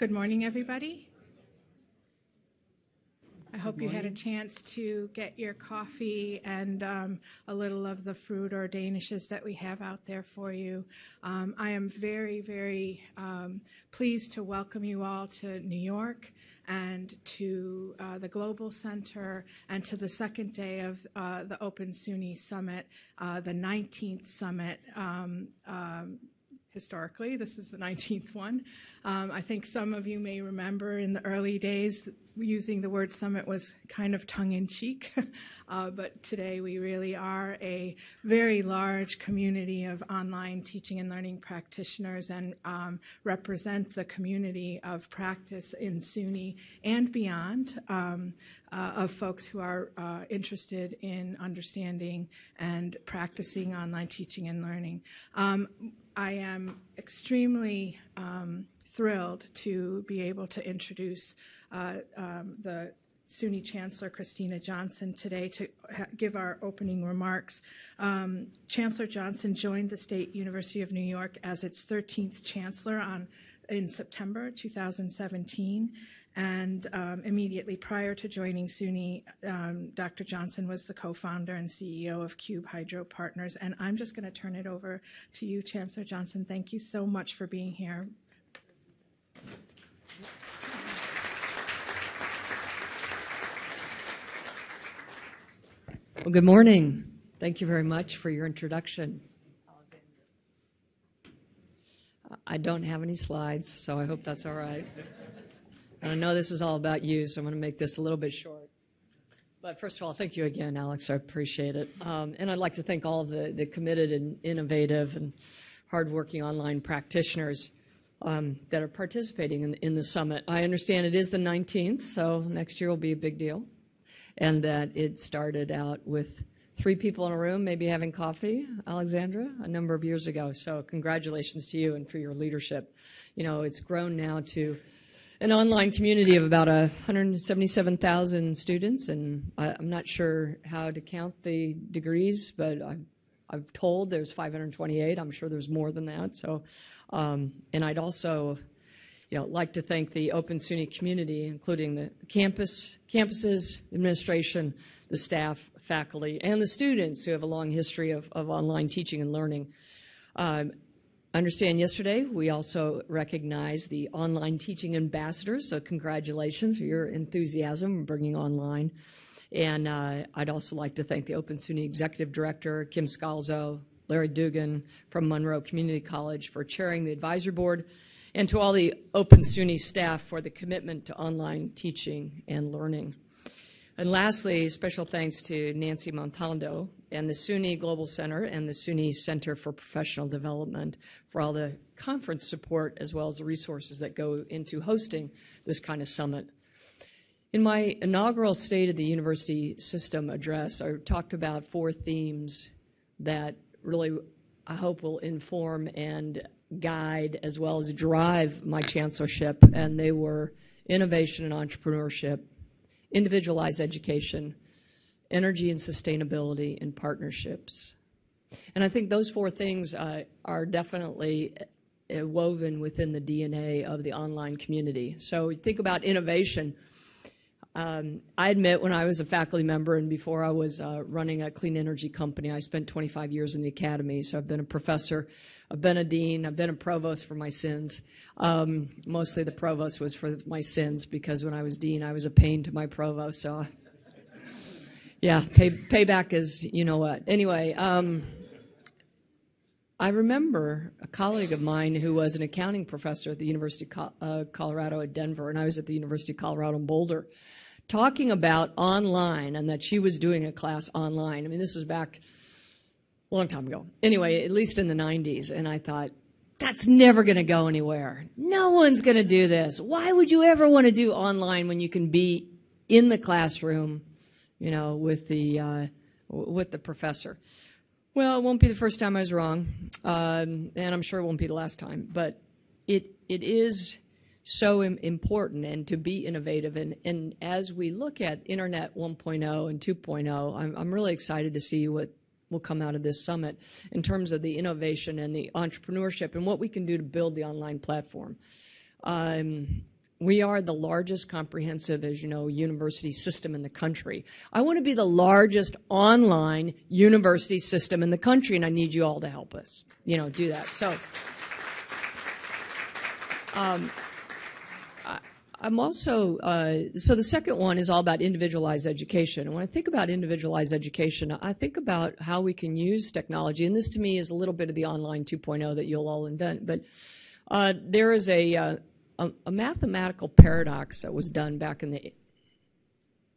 Good morning, everybody. I hope you had a chance to get your coffee and um, a little of the fruit or danishes that we have out there for you. Um, I am very, very um, pleased to welcome you all to New York and to uh, the Global Center and to the second day of uh, the Open SUNY Summit, uh, the 19th summit um, um, historically. This is the 19th one. Um, I think some of you may remember in the early days using the word summit was kind of tongue in cheek, uh, but today we really are a very large community of online teaching and learning practitioners and um, represent the community of practice in SUNY and beyond. Um, uh, of folks who are uh, interested in understanding and practicing online teaching and learning. Um, I am extremely um, thrilled to be able to introduce uh, um, the SUNY Chancellor Kristina Johnson today to give our opening remarks. Um, Chancellor Johnson joined the State University of New York as its 13th chancellor on in September 2017. And um, immediately prior to joining SUNY, um, Dr. Johnson was the co-founder and CEO of Cube Hydro Partners. And I'm just going to turn it over to you, Chancellor Johnson. Thank you so much for being here. Well, good morning. Thank you very much for your introduction. I don't have any slides, so I hope that's all right. And I know this is all about you, so I'm going to make this a little bit short. But first of all, thank you again, Alex. I appreciate it. Um, and I'd like to thank all the, the committed and innovative and hardworking online practitioners um, that are participating in, in the summit. I understand it is the 19th, so next year will be a big deal. And that it started out with three people in a room, maybe having coffee, Alexandra, a number of years ago. So congratulations to you and for your leadership. You know, it's grown now to an online community of about 177,000 students, and I, am not sure how to count the degrees, but I've, I've, told there's 528. I'm sure there's more than that. So, um, and I'd also, you know, like to thank the Open SUNY community, including the campus, campuses, administration, the staff, faculty, and the students who have a long history of, of online teaching and learning. Um, understand yesterday we also recognize the online teaching ambassadors, so congratulations for your enthusiasm in bringing online. And uh, I'd also like to thank the Open SUNY Executive Director, Kim Scalzo, Larry Dugan from Monroe Community College for chairing the advisory board, and to all the Open SUNY staff for the commitment to online teaching and learning. And lastly, special thanks to Nancy Montando and the SUNY Global Center and the SUNY Center for Professional Development for all the conference support as well as the resources that go into hosting this kind of summit. In my inaugural State of the University System address, I talked about four themes that really I hope will inform and guide as well as drive my chancellorship, and they were innovation and entrepreneurship, individualized education, energy and sustainability, and partnerships. And I think those four things uh, are definitely uh, woven within the DNA of the online community. So think about innovation. Um, I admit when I was a faculty member and before I was uh, running a clean energy company, I spent 25 years in the academy. So I've been a professor, I've been a dean, I've been a provost for my sins. Um, mostly the provost was for my sins because when I was dean, I was a pain to my provost. So yeah, pay, payback is you know what. Anyway, um, I remember a colleague of mine who was an accounting professor at the University of uh, Colorado at Denver, and I was at the University of Colorado in Boulder, talking about online and that she was doing a class online. I mean, this was back a long time ago. Anyway, at least in the 90s, and I thought, that's never going to go anywhere. No one's going to do this. Why would you ever want to do online when you can be in the classroom, you know, with the uh, with the professor? Well, it won't be the first time I was wrong, um, and I'm sure it won't be the last time. But it it is so important and to be innovative. And, and as we look at Internet 1.0 and 2.0, I'm, I'm really excited to see what will come out of this summit in terms of the innovation and the entrepreneurship and what we can do to build the online platform. Um, we are the largest comprehensive, as you know, university system in the country. I want to be the largest online university system in the country, and I need you all to help us, you know, do that. So, um, I, I'm also, uh, so the second one is all about individualized education. And when I think about individualized education, I think about how we can use technology. And this to me is a little bit of the online 2.0 that you'll all invent. But uh, there is a, uh, a, a mathematical paradox that was done back in the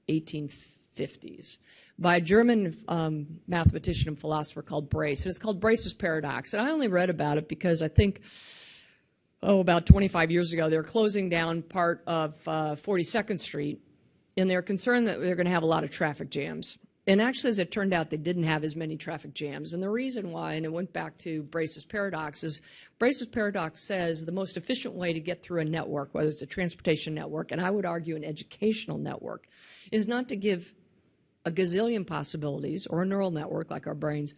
1850s by a German um, mathematician and philosopher called Braess. And it's called Braess's paradox. And I only read about it because I think oh, about 25 years ago, they were closing down part of uh, 42nd Street, and they're concerned that they're going to have a lot of traffic jams. And actually, as it turned out, they didn't have as many traffic jams. And the reason why, and it went back to Braess's paradox, is Braess's paradox says the most efficient way to get through a network, whether it's a transportation network, and I would argue an educational network, is not to give a gazillion possibilities or a neural network like our brains,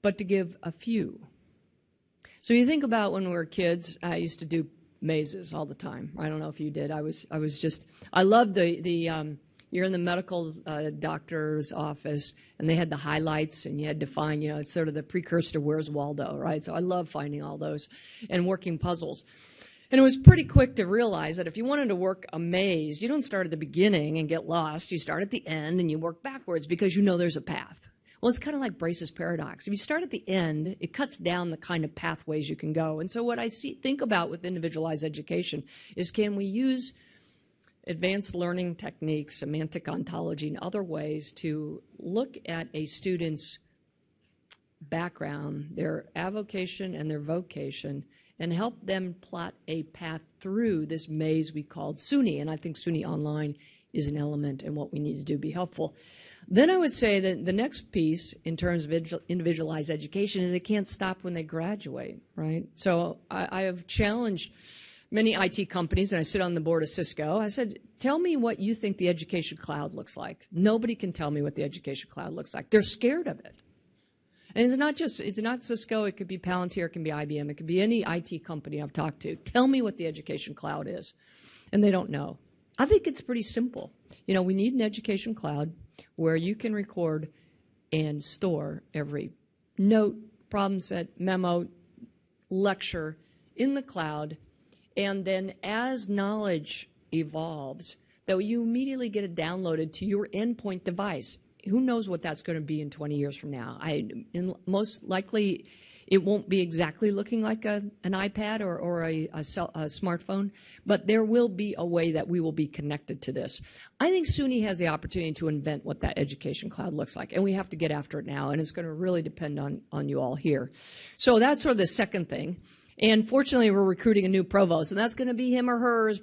but to give a few. So you think about when we were kids, I used to do mazes all the time. I don't know if you did. I was I was just I loved the the um, you're in the medical uh, doctor's office and they had the highlights and you had to find you know it's sort of the precursor to Where's Waldo, right? So I love finding all those and working puzzles. And it was pretty quick to realize that if you wanted to work a maze, you don't start at the beginning and get lost. You start at the end and you work backwards because you know there's a path. Well, it's kind of like Braess's paradox. If you start at the end, it cuts down the kind of pathways you can go. And so, what I see, think about with individualized education is can we use advanced learning techniques, semantic ontology, and other ways to look at a student's background, their avocation, and their vocation, and help them plot a path through this maze we called SUNY. And I think SUNY Online is an element in what we need to do be helpful. Then I would say that the next piece in terms of individualized education is it can't stop when they graduate, right? So I, I have challenged many IT companies, and I sit on the board of Cisco. I said, tell me what you think the education cloud looks like. Nobody can tell me what the education cloud looks like. They're scared of it. And it's not just, it's not Cisco, it could be Palantir, it can be IBM, it could be any IT company I've talked to. Tell me what the education cloud is. And they don't know. I think it's pretty simple. You know, we need an education cloud where you can record and store every note, problem set, memo, lecture in the cloud. And then as knowledge evolves, that you immediately get it downloaded to your endpoint device. Who knows what that's going to be in 20 years from now? I most likely it won't be exactly looking like a, an iPad or, or a, a, cell, a, smartphone, but there will be a way that we will be connected to this. I think SUNY has the opportunity to invent what that education cloud looks like, and we have to get after it now, and it's going to really depend on, on you all here. So that's sort of the second thing. And fortunately, we're recruiting a new provost, and that's going to be him or her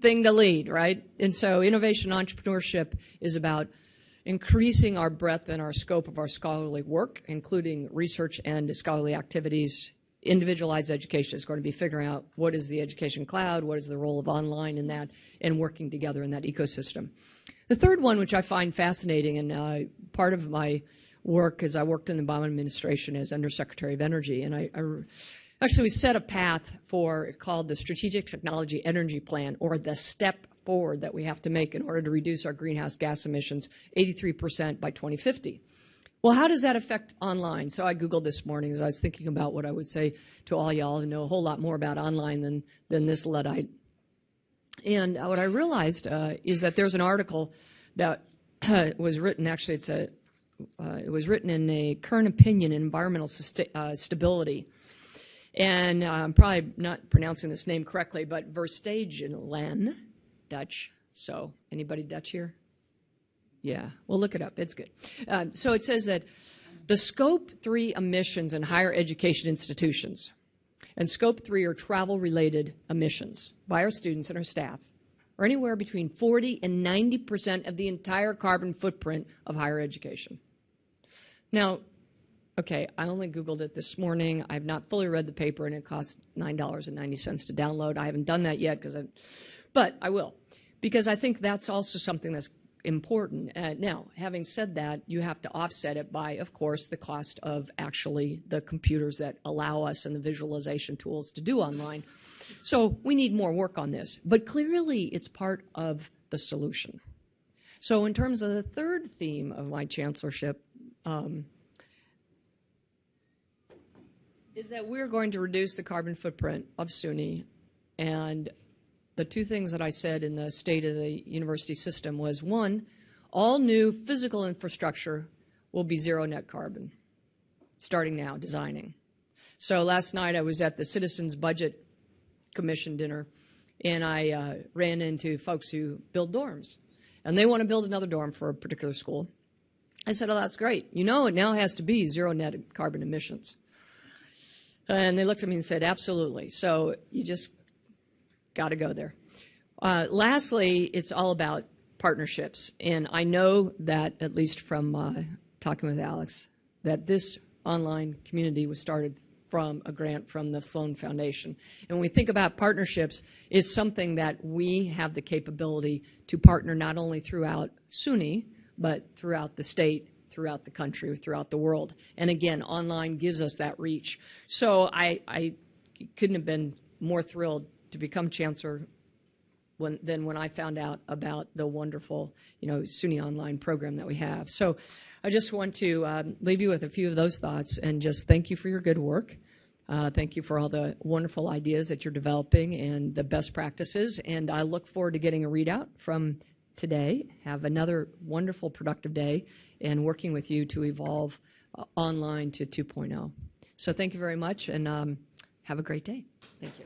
thing to lead, right? And so innovation entrepreneurship is about – increasing our breadth and our scope of our scholarly work, including research and scholarly activities. Individualized education is going to be figuring out what is the education cloud, what is the role of online in that, and working together in that ecosystem. The third one, which I find fascinating, and uh, part of my work is I worked in the Obama administration as Undersecretary of Energy, and I, I actually we set a path for called the Strategic Technology Energy Plan, or the STEP forward that we have to make in order to reduce our greenhouse gas emissions 83% by 2050. Well, how does that affect online? So I Googled this morning as I was thinking about what I would say to all y'all who know a whole lot more about online than, than this Luddite. And what I realized uh, is that there's an article that was written, actually, it's a, uh, it was written in a current opinion in environmental uh, stability. And uh, I'm probably not pronouncing this name correctly, but Verstegen Dutch. So, anybody Dutch here? Yeah, well, look it up. It's good. Um, so it says that the Scope 3 emissions in higher education institutions, and Scope 3 are travel related emissions by our students and our staff, are anywhere between 40 and 90 percent of the entire carbon footprint of higher education. Now, okay, I only Googled it this morning. I've not fully read the paper, and it costs $9.90 to download. I haven't done that yet because but I will, because I think that's also something that's important. Uh, now, having said that, you have to offset it by, of course, the cost of actually the computers that allow us and the visualization tools to do online. So we need more work on this, but clearly it's part of the solution. So in terms of the third theme of my chancellorship, um, is that we're going to reduce the carbon footprint of SUNY. And the two things that I said in the state of the university system was one, all new physical infrastructure will be zero net carbon, starting now, designing. So last night I was at the Citizens Budget Commission dinner, and I uh, ran into folks who build dorms. And they want to build another dorm for a particular school. I said, oh, that's great. You know, it now has to be zero net carbon emissions. And they looked at me and said, absolutely. So you just got to go there. Uh, lastly, it's all about partnerships. And I know that, at least from uh, talking with Alex, that this online community was started from a grant from the Sloan Foundation. And when we think about partnerships, it's something that we have the capability to partner not only throughout SUNY, but throughout the state throughout the country, throughout the world. And again, online gives us that reach. So I, I couldn't have been more thrilled to become chancellor when, than when I found out about the wonderful, you know, SUNY online program that we have. So I just want to um, leave you with a few of those thoughts and just thank you for your good work. Uh, thank you for all the wonderful ideas that you're developing and the best practices. And I look forward to getting a readout from today. Have another wonderful, productive day and working with you to evolve uh, online to 2.0. So thank you very much and um, have a great day. Thank you.